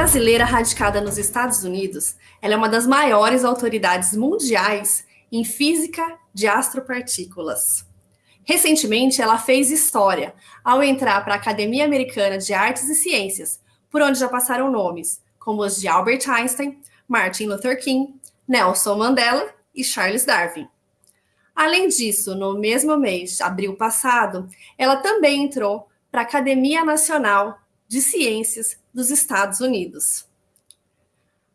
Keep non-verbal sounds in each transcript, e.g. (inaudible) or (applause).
Brasileira radicada nos Estados Unidos, ela é uma das maiores autoridades mundiais em física de astropartículas. Recentemente, ela fez história ao entrar para a Academia Americana de Artes e Ciências, por onde já passaram nomes como os de Albert Einstein, Martin Luther King, Nelson Mandela e Charles Darwin. Além disso, no mesmo mês, abril passado, ela também entrou para a Academia Nacional de Ciências dos Estados Unidos.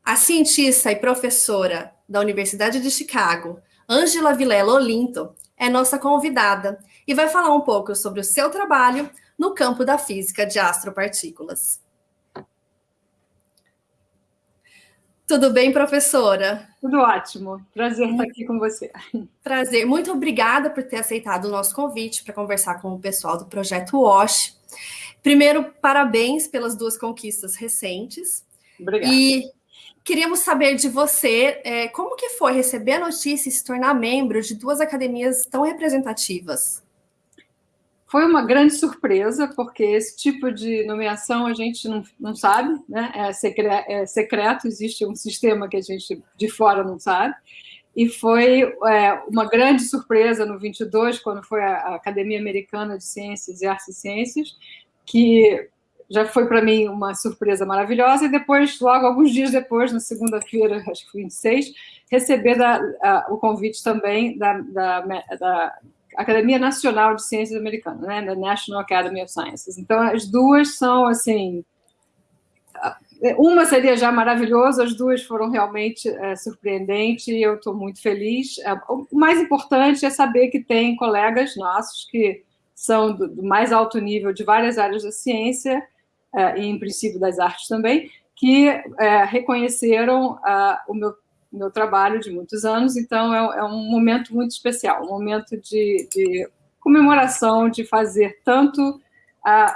A cientista e professora da Universidade de Chicago, Angela Vilela Olinto, é nossa convidada e vai falar um pouco sobre o seu trabalho no campo da física de astropartículas. Tudo bem, professora? Tudo ótimo. Prazer estar aqui com você. Prazer. Muito obrigada por ter aceitado o nosso convite para conversar com o pessoal do projeto WASH. Primeiro, parabéns pelas duas conquistas recentes. Obrigada. E queríamos saber de você é, como que foi receber a notícia e se tornar membro de duas academias tão representativas. Foi uma grande surpresa, porque esse tipo de nomeação a gente não, não sabe, né? É, secre é secreto, existe um sistema que a gente de fora não sabe. E foi é, uma grande surpresa no 22, quando foi a, a Academia Americana de Ciências e Artes e Ciências, que já foi para mim uma surpresa maravilhosa, e depois, logo alguns dias depois, na segunda-feira, acho que foi 26, receber da, a, o convite também da, da, da Academia Nacional de Ciências Americana, né, da National Academy of Sciences. Então, as duas são, assim, uma seria já maravilhosa, as duas foram realmente é, surpreendentes e eu estou muito feliz. É, o mais importante é saber que tem colegas nossos que são do, do mais alto nível de várias áreas da ciência, é, e em princípio das artes também, que é, reconheceram o meu meu trabalho de muitos anos, então é, é um momento muito especial, um momento de, de comemoração, de fazer tanto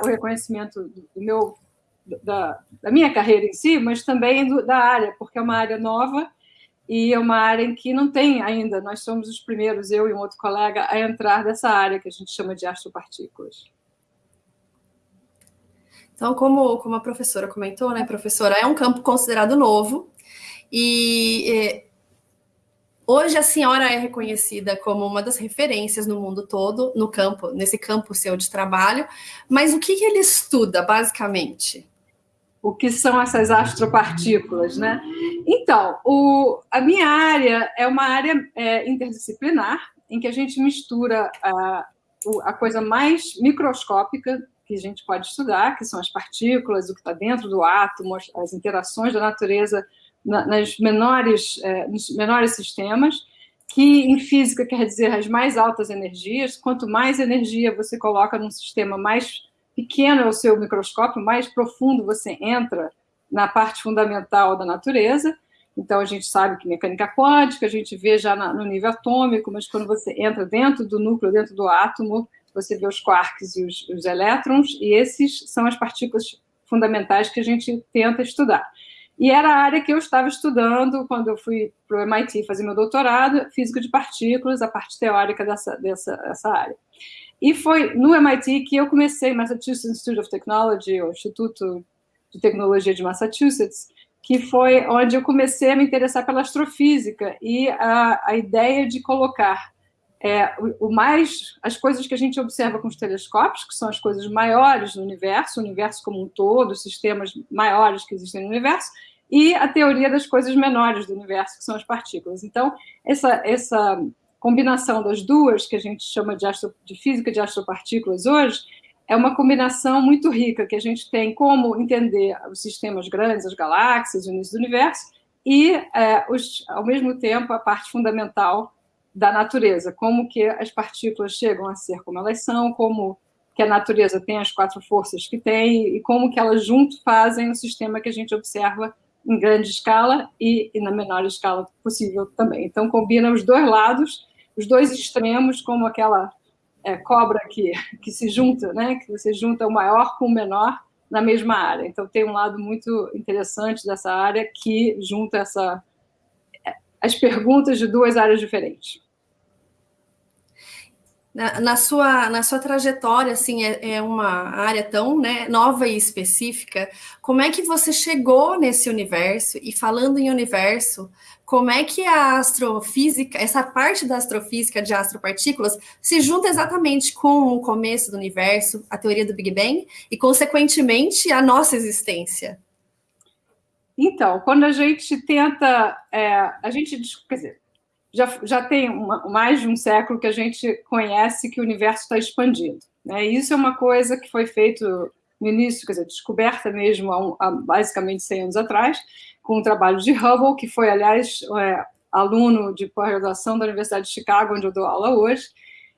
o reconhecimento do, meu, da, da, minha carreira em si, mas também do, da área, porque é uma área nova e é uma área em que não tem ainda, nós somos os primeiros, eu e um outro colega, a entrar nessa área que a gente chama de astropartículas. Então, como, como a professora comentou, né, professora, é um campo considerado novo, e é, hoje a senhora é reconhecida como uma das referências no mundo todo, no campo, nesse campo seu de trabalho. Mas o que, que ele estuda, basicamente? O que são essas astropartículas, né? Então, o, a minha área é uma área é, interdisciplinar, em que a gente mistura a, a coisa mais microscópica que a gente pode estudar, que são as partículas, o que está dentro do átomo, as interações da natureza nas menores, é, nos menores sistemas, que em física quer dizer as mais altas energias. Quanto mais energia você coloca num sistema, mais pequeno é o seu microscópio, mais profundo você entra na parte fundamental da natureza. Então, a gente sabe que mecânica quântica, a gente vê já no nível atômico, mas quando você entra dentro do núcleo, dentro do átomo, você vê os quarks e os, os elétrons, e esses são as partículas fundamentais que a gente tenta estudar. E era a área que eu estava estudando quando eu fui para o MIT fazer meu doutorado, física de partículas, a parte teórica dessa, dessa, dessa área. E foi no MIT que eu comecei, Massachusetts Institute of Technology, o Instituto de Tecnologia de Massachusetts, que foi onde eu comecei a me interessar pela astrofísica e a, a ideia de colocar é, o, o, mais as coisas que a gente observa com os telescópios, que são as coisas maiores do universo, o universo como um todo, os sistemas maiores que existem no universo, e a teoria das coisas menores do universo, que são as partículas. Então, essa, essa combinação das duas, que a gente chama de, astro, de física de astropartículas hoje, é uma combinação muito rica, que a gente tem como entender os sistemas grandes, as galáxias, o início do universo, e, é, os, ao mesmo tempo, a parte fundamental da natureza, como que as partículas chegam a ser como elas são, como que a natureza tem as quatro forças que tem, e como que elas junto fazem o sistema que a gente observa em grande escala e, e, na menor escala possível também. Então, combina os dois lados, os dois extremos, como aquela é, cobra que, que se junta, né? que você junta o maior com o menor na mesma área. Então, tem um lado muito interessante dessa área que junta essa, as perguntas de duas áreas diferentes. Na, sua, na sua trajetória, assim, é, é, uma área tão né, nova e específica. Como é que você chegou nesse universo? E falando em universo, como é que a astrofísica, essa parte da astrofísica de astropartículas, se junta exatamente com o começo do universo, a teoria do Big Bang, e, consequentemente, a nossa existência? Então, quando a gente tenta, é, a gente, quer dizer, já, já tem uma, mais de um século que a gente conhece que o universo está expandindo. Né? Isso é uma coisa que foi feito no início, quer dizer, descoberta mesmo há, um, há basicamente 100 anos atrás, com o trabalho de Hubble, que foi, aliás, é, aluno de pós-graduação da Universidade de Chicago, onde eu dou aula hoje.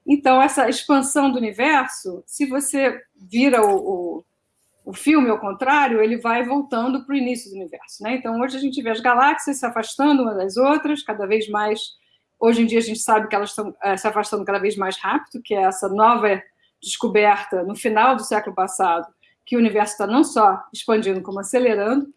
Então, essa expansão do universo, se você vira o, o, o filme ao contrário, ele vai voltando para o início do universo. Né? Então, hoje a gente vê as galáxias se afastando umas das outras, cada vez mais Hoje em dia a gente sabe que elas estão é, se afastando cada vez mais rápido, que é essa nova descoberta no final do século passado, que o universo está não só expandindo, como acelerando.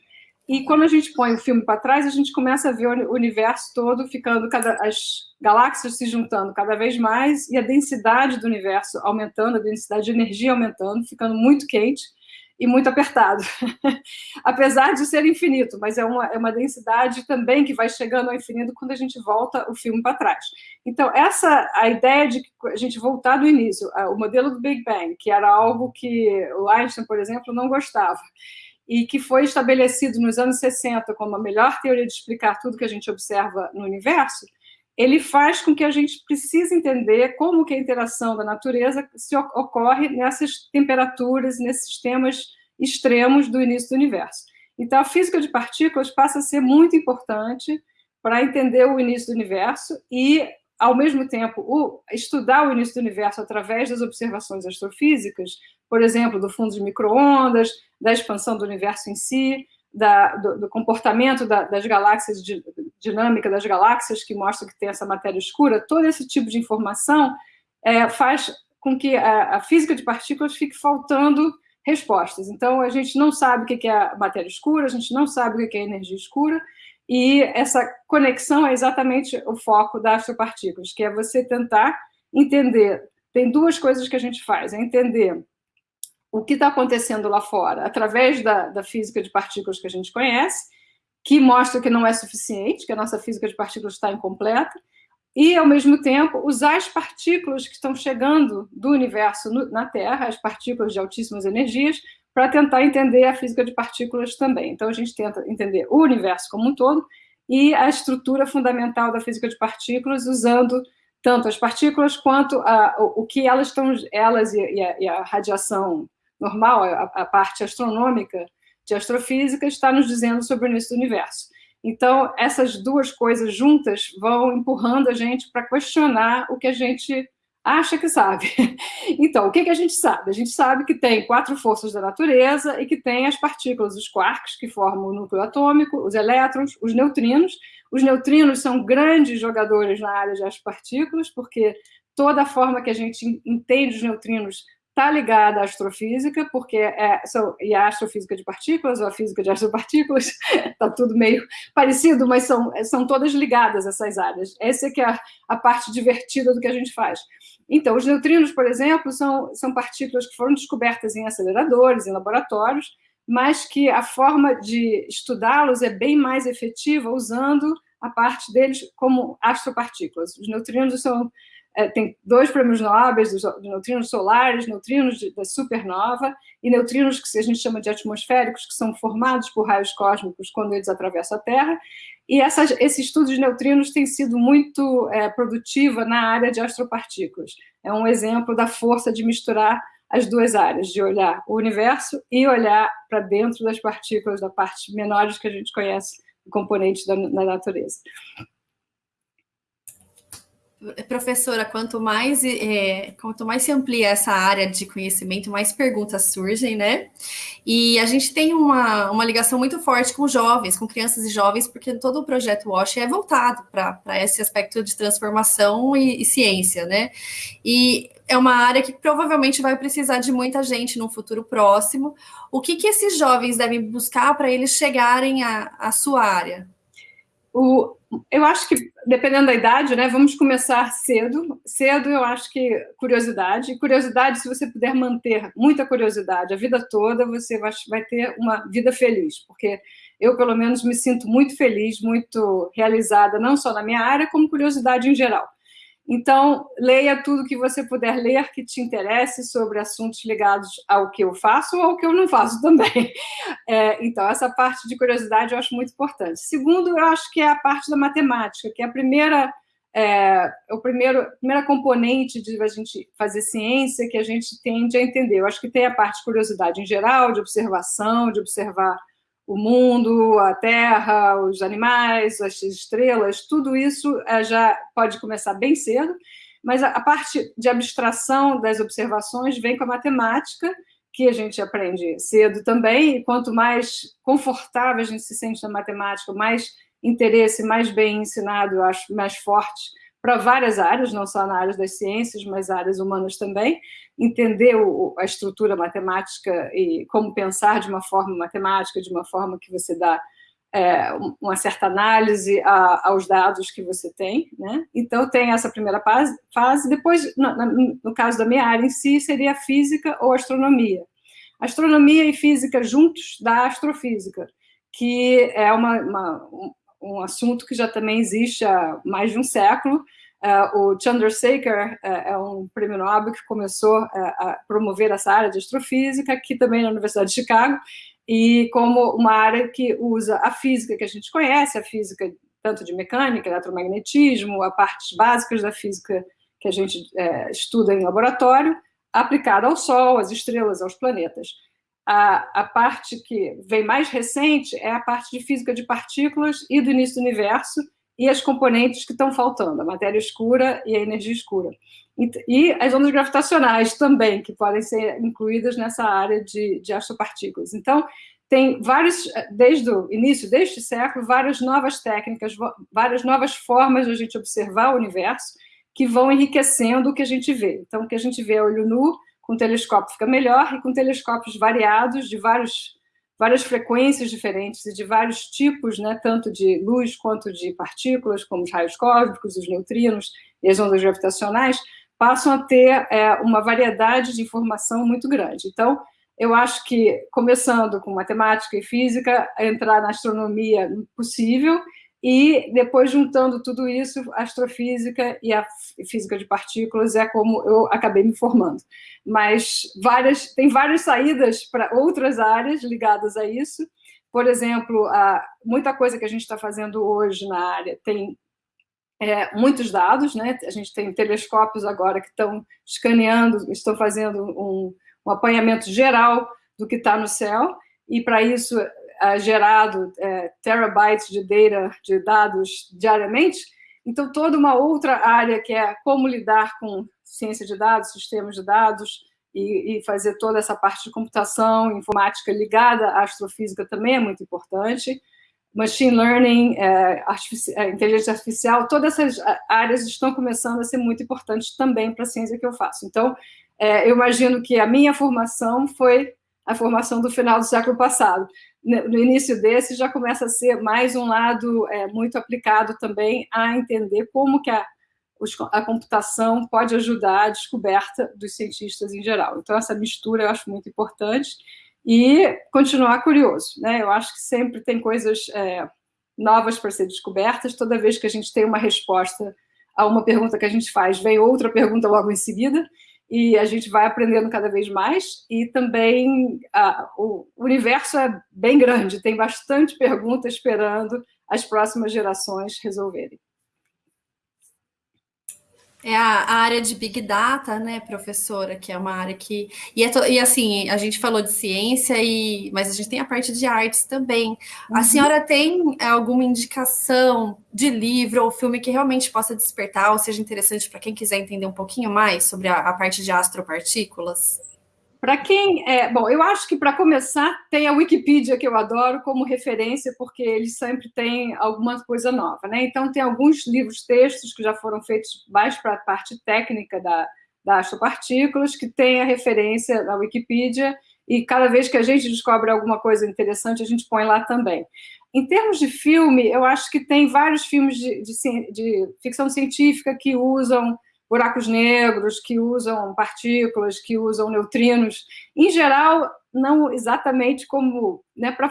E quando a gente põe o filme para trás, a gente começa a ver o universo todo ficando, cada, as galáxias se juntando cada vez mais e a densidade do universo aumentando, a densidade de energia aumentando, ficando muito quente e muito apertado. (laughs) Apesar de ser infinito, mas é uma, é uma densidade também que vai chegando ao infinito quando a gente volta o filme para trás. Então, essa a ideia de a gente voltar do início, o modelo do Big Bang, que era algo que o Einstein, por exemplo, não gostava, e que foi estabelecido nos anos 60 como a melhor teoria de explicar tudo que a gente observa no universo, ele faz com que a gente precise entender como que a interação da natureza se ocorre nessas temperaturas, nesses sistemas extremos do início do universo. Então, a física de partículas passa a ser muito importante para entender o início do universo e, ao mesmo tempo, o, estudar o início do universo através das observações astrofísicas, por exemplo, do fundo de microondas, da expansão do universo em si, da, do, do, comportamento da, das galáxias, de, dinâmica das galáxias, que mostra que tem essa matéria escura, todo esse tipo de informação é, faz com que a, a, física de partículas fique faltando respostas. Então, a gente não sabe o que é a matéria escura, a gente não sabe o que é a energia escura, e essa conexão é exatamente o foco das astropartículas, que é você tentar entender. Tem duas coisas que a gente faz: é entender o que está acontecendo lá fora através da, da física de partículas que a gente conhece, que mostra que não é suficiente, que a nossa física de partículas está incompleta, e, ao mesmo tempo, usar as partículas que estão chegando do universo no, na Terra, as partículas de altíssimas energias, para tentar entender a física de partículas também. Então, a gente tenta entender o universo como um todo e a estrutura fundamental da física de partículas, usando tanto as partículas quanto a, o, o, que elas estão, elas e, e, a, e a radiação normal, a, a parte astronômica de astrofísica, está nos dizendo sobre o início do universo. Então, essas duas coisas juntas vão empurrando a gente para questionar o que a gente acha que sabe. (laughs) Então, o que, que a gente sabe? A gente sabe que tem quatro forças da natureza e que tem as partículas, os quarks, que formam o núcleo atômico, os elétrons, os neutrinos. Os neutrinos são grandes jogadores na área das partículas, porque toda a forma que a gente entende os neutrinos está ligada à astrofísica, porque é, são, e a astrofísica de partículas, ou a física de astropartículas, está (laughs) tudo meio parecido, mas são, são todas ligadas essas áreas. Essa é que é a, a parte divertida do que a gente faz. Então, os neutrinos, por exemplo, são, são partículas que foram descobertas em aceleradores, em laboratórios, mas que a forma de estudá-los é bem mais efetiva usando a parte deles como astropartículas. Os neutrinos são tem dois prêmios Nobel de neutrinos solares, neutrinos de, da supernova e neutrinos que a gente chama de atmosféricos, que são formados por raios cósmicos quando eles atravessam a Terra. E essas, esse estudo de neutrinos tem sido muito é, produtiva na área de astropartículas. É um exemplo da força de misturar as duas áreas, de olhar o universo e olhar para dentro das partículas, da parte menores que a gente conhece, componentes da, da natureza professora, quanto mais, é, quanto mais se amplia essa área de conhecimento, mais perguntas surgem, né? E a gente tem uma, uma ligação muito forte com jovens, com crianças e jovens, porque todo o projeto WASH é voltado para esse aspecto de transformação e, e, ciência, né? E é uma área que provavelmente vai precisar de muita gente no futuro próximo. O que, que esses jovens devem buscar para eles chegarem à, à sua área? O, eu acho que, dependendo da idade, né, vamos começar cedo. Cedo, eu acho que curiosidade. Curiosidade, se você puder manter muita curiosidade a vida toda, você vai, vai ter uma vida feliz, porque eu, pelo menos, me sinto muito feliz, muito realizada, não só na minha área, como curiosidade em geral. Então, leia tudo que você puder ler que te interesse sobre assuntos ligados ao que eu faço ou ao que eu não faço também. (laughs) É, então, essa parte de curiosidade eu acho muito importante. Segundo, eu acho que é a parte da matemática, que é a primeira, é, o primeiro, primeira componente de a gente fazer ciência que a gente tende a entender. Eu acho que tem a parte de curiosidade em geral, de observação, de observar o mundo, a Terra, os animais, as estrelas, tudo isso eh, já pode começar bem cedo, mas a parte de abstração das observações vem com a matemática, que a gente aprende cedo também, e quanto mais confortável a gente se sente na matemática, mais interesse, mais bem ensinado, acho, mais forte para várias áreas, não só na área das ciências, mas áreas humanas também, entender o, a estrutura matemática e como pensar de uma forma matemática, de uma forma que você dá é, uma certa análise a, aos dados que você tem, né? Então, tem essa primeira fase, depois, no, no caso da minha área em si, seria a física ou astronomia. Astronomia e física juntos da astrofísica, que é uma, uma um assunto que já também existe há mais de um século. Uh, o Chandrasekhar uh, é um prêmio Nobel que começou uh, a promover essa área de astrofísica, aqui também na Universidade de Chicago, e como uma área que usa a física que a gente conhece, a física tanto de mecânica, eletromagnetismo, a partes básicas da física que a gente estuda em laboratório, aplicada ao Sol, às estrelas, aos planetas. A, a, parte que vem mais recente é a parte de física de partículas e do início do universo e as componentes que estão faltando, a matéria escura e a energia escura. E, e as ondas gravitacionais também, que podem ser incluídas nessa área de, de astropartículas. Então, tem vários, desde o início deste século, várias novas técnicas, várias novas formas de a gente observar o universo que vão enriquecendo o que a gente vê. Então, o que a gente vê a olho nu com telescópio fica melhor, e com telescópios variados, de vários, várias frequências diferentes e de vários tipos, né, tanto de luz quanto de partículas, como os raios cósmicos, os neutrinos e as ondas gravitacionais, passam a ter é, uma variedade de informação muito grande. Então, eu acho que, começando com matemática e física, entrar na astronomia possível, e depois, juntando tudo isso, astrofísica e a física de partículas é como eu acabei me formando. Mas várias, tem várias saídas para outras áreas ligadas a isso. Por exemplo, a, muita coisa que a gente está fazendo hoje na área tem é, muitos dados, né? A gente tem telescópios agora que estão escaneando, estão fazendo um, um apanhamento geral do que está no céu, e para isso é, gerado é, terabytes de data, de dados diariamente, então toda uma outra área que é como lidar com ciência de dados, sistemas de dados, e, e fazer toda essa parte de computação, informática ligada à astrofísica também é muito importante. Machine learning, é inteligência artificial, todas essas áreas estão começando a ser muito importantes também para a ciência que eu faço. Então, é, eu imagino que a minha formação foi a formação do final do século passado no início desse já começa a ser mais um lado é, muito aplicado também a entender como que a, a computação pode ajudar a descoberta dos cientistas em geral. Então, essa mistura eu acho muito importante e continuar curioso. Né? Eu acho que sempre tem coisas é, novas para ser descobertas, toda vez que a gente tem uma resposta a uma pergunta que a gente faz, vem outra pergunta logo em seguida, e a gente vai aprendendo cada vez mais, e também a, o universo é bem grande, tem bastante pergunta esperando as próximas gerações resolverem. É a, a, área de Big Data, né, professora, que é uma área que... E, é to, e, assim, a gente falou de ciência, e, mas a gente tem a parte de artes também. Uhum. A senhora tem alguma indicação de livro ou filme que realmente possa despertar ou seja interessante para quem quiser entender um pouquinho mais sobre a, a parte de astropartículas? Para quem é, bom, eu acho que para começar tem a Wikipedia que eu adoro como referência porque eles sempre têm alguma coisa nova, né? Então tem alguns livros textos que já foram feitos mais para a parte técnica da, da astropartículas que tem a referência na Wikipedia e cada vez que a gente descobre alguma coisa interessante a gente põe lá também. em termos de filme, eu acho que tem vários filmes de, de, de ficção científica que usam buracos negros, que usam partículas, que usam neutrinos. Em geral, não exatamente como... Né, Para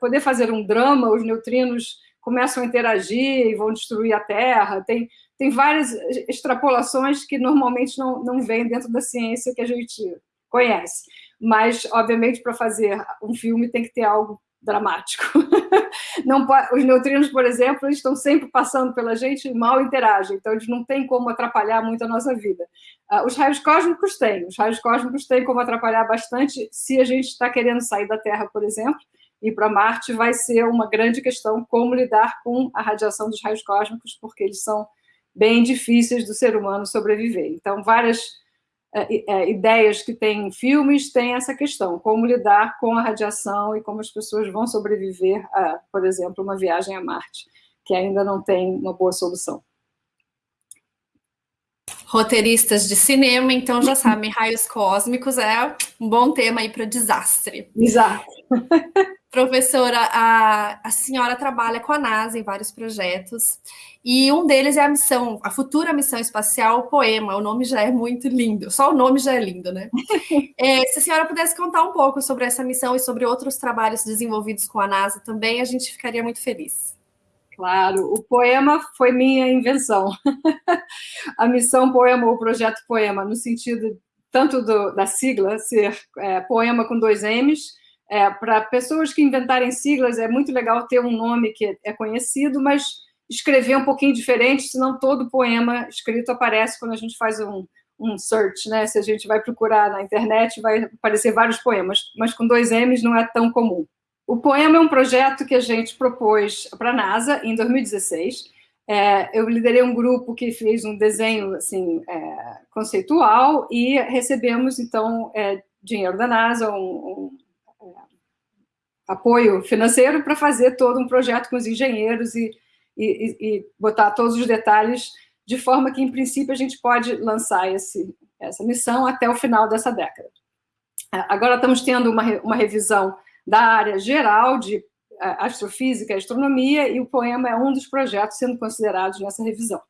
poder fazer um drama, os neutrinos começam a interagir e vão destruir a Terra. Tem, tem várias extrapolações que normalmente não, não vêm dentro da ciência que a gente conhece. Mas, obviamente, para fazer um filme tem que ter algo dramático. (laughs) Não, os neutrinos, por exemplo, eles estão sempre passando pela gente e mal interagem, então eles não têm como atrapalhar muito a nossa vida. Uh, os raios cósmicos têm, os raios cósmicos têm como atrapalhar bastante se a gente está querendo sair da Terra, por exemplo, e para Marte vai ser uma grande questão como lidar com a radiação dos raios cósmicos, porque eles são bem difíceis do ser humano sobreviver. Então, várias ideias que tem em filmes tem essa questão, como lidar com a radiação e como as pessoas vão sobreviver a, por exemplo, uma viagem a Marte, que ainda não tem uma boa solução. Roteiristas de cinema, então já sabem, raios cósmicos é um bom tema aí para desastre. Exato. (laughs) Professora, a, a senhora trabalha com a NASA em vários projetos, e um deles é a missão, a futura missão espacial Poema, o nome já é muito lindo, só o nome já é lindo, né? (laughs) É, se a senhora pudesse contar um pouco sobre essa missão e sobre outros trabalhos desenvolvidos com a NASA também, a gente ficaria muito feliz. Claro, o poema foi minha invenção. (laughs) a missão Poema, o projeto Poema, no sentido tanto do, da sigla, ser é, poema com dois M's, é, Para pessoas que inventarem siglas, é muito legal ter um nome que é conhecido, mas escrever um pouquinho diferente, senão todo poema escrito aparece quando a gente faz um, um search, né? Se a gente vai procurar na internet, vai aparecer vários poemas, mas com dois M's não é tão comum. O poema é um projeto que a gente propôs para a NASA em 2016. É, eu liderei um grupo que fez um desenho assim, é, conceitual e recebemos, então, é, dinheiro da NASA, um, um apoio financeiro para fazer todo um projeto com os engenheiros e, e, e, botar todos os detalhes de forma que, em princípio, a gente pode lançar esse, essa missão até o final dessa década. Agora estamos tendo uma, uma revisão da área geral de astrofísica e astronomia, e o poema é um dos projetos sendo considerados nessa revisão.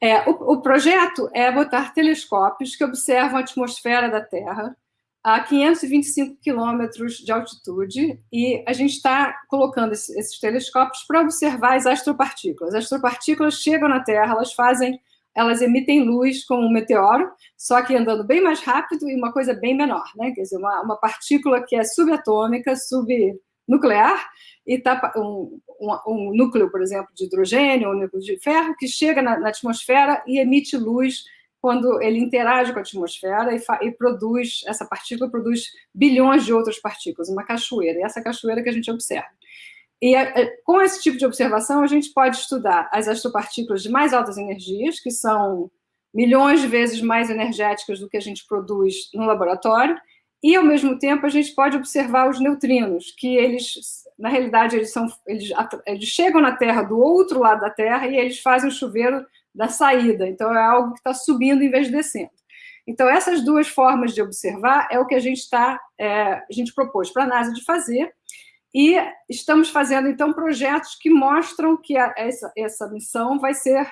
É, o, o projeto é botar telescópios que observam a atmosfera da Terra a 525 quilômetros de altitude, e a gente está colocando esses telescópios para observar as astropartículas. As astropartículas chegam na Terra, elas fazem, elas emitem luz como um meteoro, só que andando bem mais rápido e uma coisa bem menor, né? Quer dizer, uma, uma partícula que é subatômica, subnuclear, e tá um, um, um, núcleo, por exemplo, de hidrogênio, um núcleo de ferro, que chega na, na atmosfera e emite luz quando ele interage com a atmosfera e, e, produz, essa partícula produz bilhões de outras partículas, uma cachoeira, e essa cachoeira que a gente observa. E com esse tipo de observação, a gente pode estudar as astropartículas de mais altas energias, que são milhões de vezes mais energéticas do que a gente produz no laboratório, e, ao mesmo tempo, a gente pode observar os neutrinos, que eles, na realidade, eles, são, eles, eles chegam na Terra do outro lado da Terra e eles fazem o chuveiro da saída. Então, é algo que está subindo em vez de descendo. Então, essas duas formas de observar é o que a gente está, é, a gente propôs para a NASA de fazer, e estamos fazendo, então, projetos que mostram que a, essa, essa missão vai ser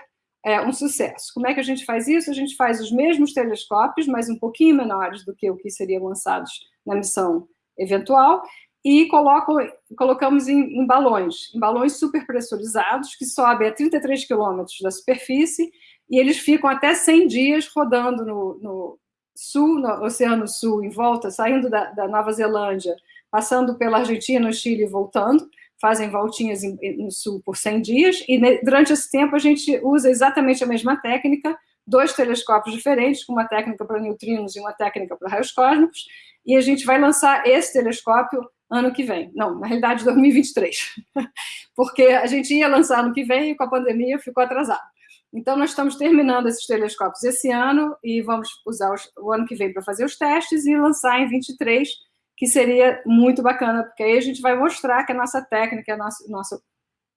é, um sucesso. Como é que a gente faz isso? A gente faz os mesmos telescópios, mas um pouquinho menores do que o que seriam lançados na missão eventual, e colocam, colocamos em, em, balões, em balões superpressurizados, que sobem a 33 quilômetros da superfície, e eles ficam até 100 dias rodando no, no sul, no Oceano Sul, em volta, saindo da, da, Nova Zelândia, passando pela Argentina, Chile e voltando, fazem voltinhas em, no sul por 100 dias, e ne, durante esse tempo a gente usa exatamente a mesma técnica, dois telescópios diferentes, com uma técnica para neutrinos e uma técnica para raios cósmicos, e a gente vai lançar esse telescópio ano que vem. Não, na realidade, 2023. (laughs) Porque a gente ia lançar ano que vem e com a pandemia ficou atrasado. Então, nós estamos terminando esses telescópios esse ano e vamos usar os, o ano que vem para fazer os testes e lançar em 23, que seria muito bacana, porque aí a gente vai mostrar que a nossa técnica, o nosso, nosso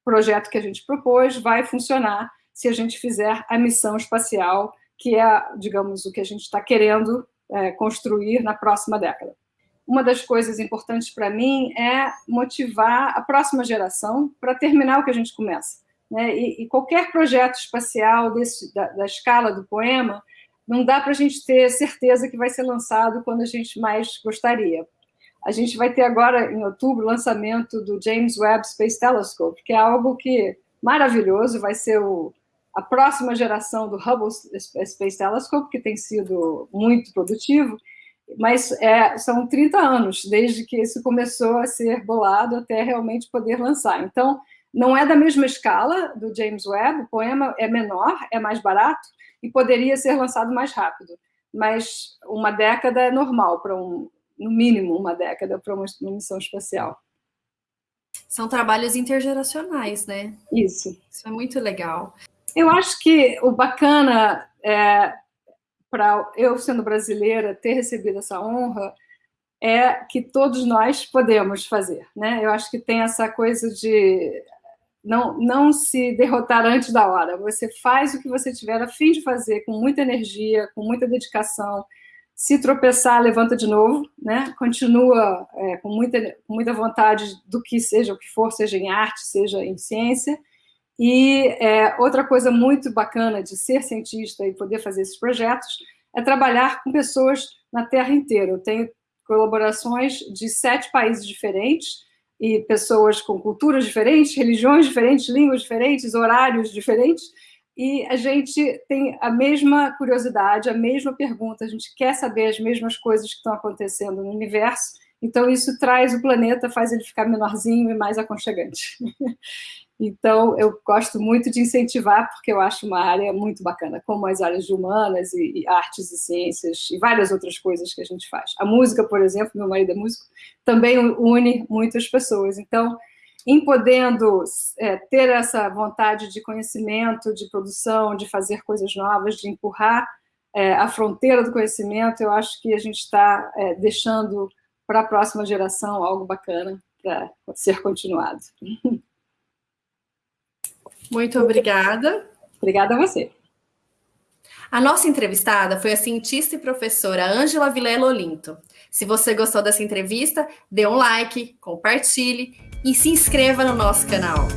projeto que a gente propôs vai funcionar se a gente fizer a missão espacial, que é, digamos, o que a gente está querendo é, construir na próxima década. Uma das coisas importantes para mim é motivar a próxima geração para terminar o que a gente começa. Né? E, e qualquer projeto espacial desse, da, da escala do poema, não dá para a gente ter certeza que vai ser lançado quando a gente mais gostaria. A gente vai ter agora, em outubro, o lançamento do James Webb Space Telescope, que é algo que maravilhoso, vai ser o, a próxima geração do Hubble Space Telescope, que tem sido muito produtivo, mas é, são 30 anos desde que isso começou a ser bolado até realmente poder lançar. Então, não é da mesma escala do James Webb, o poema é menor, é mais barato e poderia ser lançado mais rápido, mas uma década é normal para um, no mínimo uma década para uma missão espacial. São trabalhos intergeracionais, né? Isso. Isso é muito legal. Eu acho que o bacana é, para eu, sendo brasileira, ter recebido essa honra é que todos nós podemos fazer. Né? Eu acho que tem essa coisa de não, não se derrotar antes da hora. Você faz o que você tiver a fim de fazer com muita energia, com muita dedicação. Se tropeçar, levanta de novo, né? continua é, com, muita, com muita vontade do que seja o que for, seja em arte, seja em ciência, e é, outra coisa muito bacana de ser cientista e poder fazer esses projetos é trabalhar com pessoas na Terra inteira. Eu tenho colaborações de sete países diferentes e pessoas com culturas diferentes, religiões diferentes, línguas diferentes, horários diferentes, e a gente tem a mesma curiosidade, a mesma pergunta, a gente quer saber as mesmas coisas que estão acontecendo no universo, então isso traz o planeta, faz ele ficar menorzinho e mais aconchegante. (laughs) Então, eu gosto muito de incentivar, porque eu acho uma área muito bacana, como as áreas de humanas e, e, artes e ciências e várias outras coisas que a gente faz. A música, por exemplo, meu marido é músico, também une muitas pessoas. Então, em podendo é, ter essa vontade de conhecimento, de produção, de fazer coisas novas, de empurrar é, a fronteira do conhecimento, eu acho que a gente está é, deixando para a próxima geração algo bacana para ser continuado. (laughs) Muito obrigada. Obrigada a você. A nossa entrevistada foi a cientista e professora Ângela Vilela Olinto. Se você gostou dessa entrevista, dê um like, compartilhe e se inscreva no nosso canal.